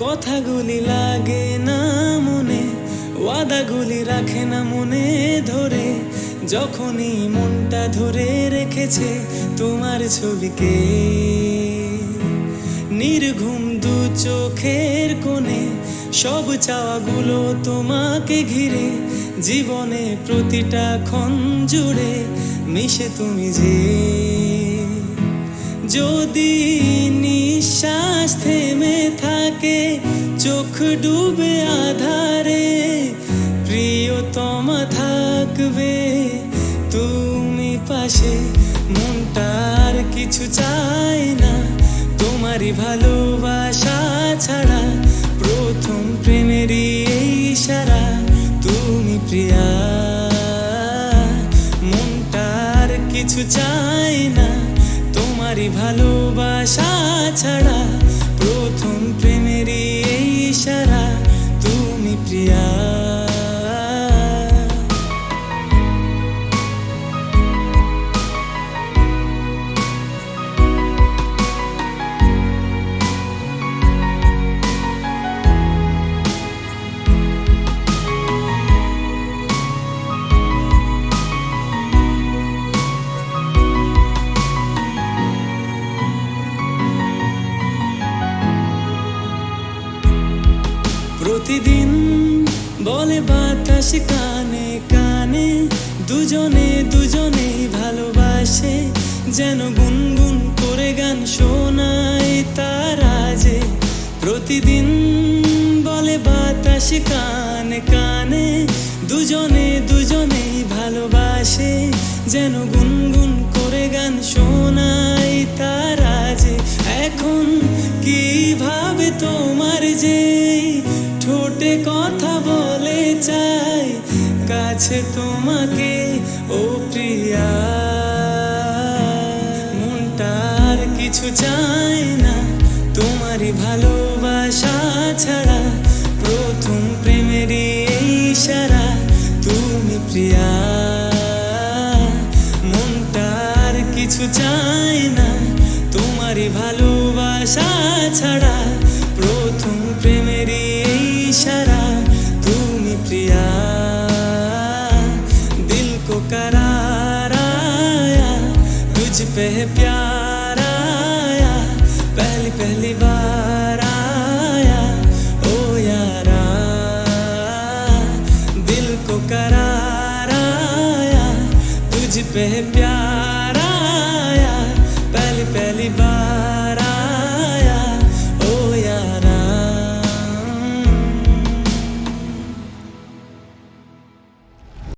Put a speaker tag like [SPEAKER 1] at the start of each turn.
[SPEAKER 1] কথাগুলি লাগে না মনে, ওয়াদাগুলি রাখে না মনে ধরে। যখনই মনটা ধরে রেখেছে তোমার ছবিকে, নির্ঘুম দু চোখের কোণে সব চাওয়াগুলো তোমাকে ঘিরে, জীবনে প্রতিটা ক্ষণ জুড়ে মিশে তুমি যে। যদি নিঃশ্বাস থেমে থাকে, চোখ ডুবে আধারে প্রিয়তমা থাকবে। তুমি পাশে মনটার কিছু চাই না। তোমারই ভালোবাসা ছাড়া প্রথম প্রেমেরই এই সারা। তুমি প্রিয়া মনটার কিছু চাই না। তোমারই ভালোবাসা ছাড়া প্রতিদিন বলে বাতাস, কানে কানে। দুজনে দুজনে ভালোবাসে, যেন গুনগুন করে গান শোনায় তারা যে প্রতিদিন বলে বাতাস, কানে কানে। দুজনে দুজনেই ভালোবাসে, যেন গুনগুন করে গান শোনায় তারা কথা বলে চাই, কাছে তোমাকে, ও প্রিয়া। মনটার কিছু চাই না, তোমারই ভালোবাসা ছাড়া, প্রথম প্রেমেরই সারা, তুমি প্রিয়া। মনটার কিছু চাই না, তোমারই ভালোবাসা ছাড়া को करार आया, तुझ पे प्यार आया, पहली पहली बार आया, ओ यारा दिल को करार आया, तुझ पे प्यार